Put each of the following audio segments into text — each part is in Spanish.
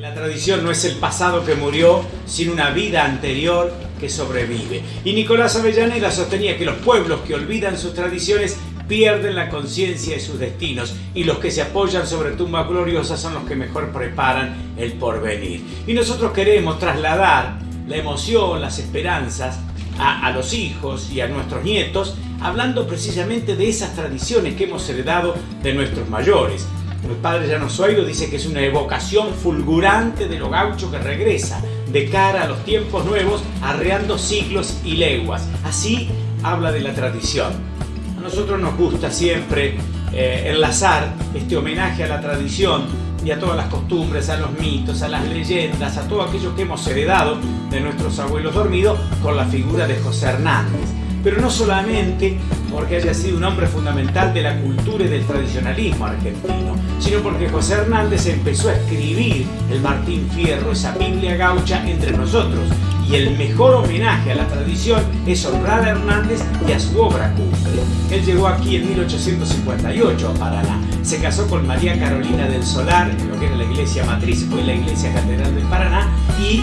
La tradición no es el pasado que murió, sino una vida anterior que sobrevive. Y Nicolás Avellaneda sostenía que los pueblos que olvidan sus tradiciones pierden la conciencia de sus destinos y los que se apoyan sobre tumbas gloriosas son los que mejor preparan el porvenir. Y nosotros queremos trasladar la emoción, las esperanzas a, los hijos y a nuestros nietos, hablando precisamente de esas tradiciones que hemos heredado de nuestros mayores. El padre Llano Suairo dice que es una evocación fulgurante de lo gaucho que regresa de cara a los tiempos nuevos, arreando siglos y leguas. Así habla de la tradición. Nosotros nos gusta siempre eh, enlazar este homenaje a la tradición y a todas las costumbres, a los mitos, a las leyendas, a todo aquello que hemos heredado de nuestros abuelos dormidos con la figura de José Hernández pero no solamente porque haya sido un hombre fundamental de la cultura y del tradicionalismo argentino, sino porque José Hernández empezó a escribir el Martín Fierro, esa Biblia gaucha, entre nosotros. Y el mejor homenaje a la tradición es honrar a Hernández y a su obra cumbre. Él llegó aquí en 1858 a Paraná. Se casó con María Carolina del Solar, en lo que era la iglesia matriz, fue la iglesia catedral de Paraná, y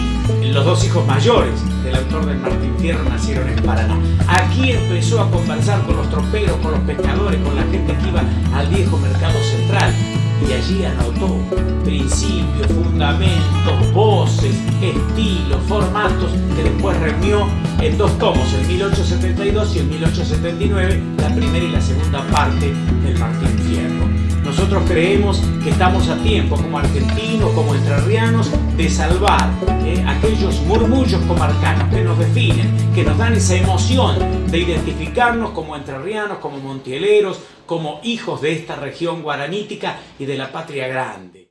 los dos hijos mayores del autor del Martín Fierro nacieron en Paraná. Aquí empezó a conversar con los troperos, con los pescadores, con la gente que iba al viejo mercado central y allí anotó principios, fundamentos, estilos, formatos que después reunió en dos tomos, en 1872 y en 1879, la primera y la segunda parte del Martín Fierro. Nosotros creemos que estamos a tiempo, como argentinos, como entrerrianos, de salvar eh, aquellos murmullos comarcanos que nos definen, que nos dan esa emoción de identificarnos como entrerrianos, como montieleros, como hijos de esta región guaranítica y de la patria grande.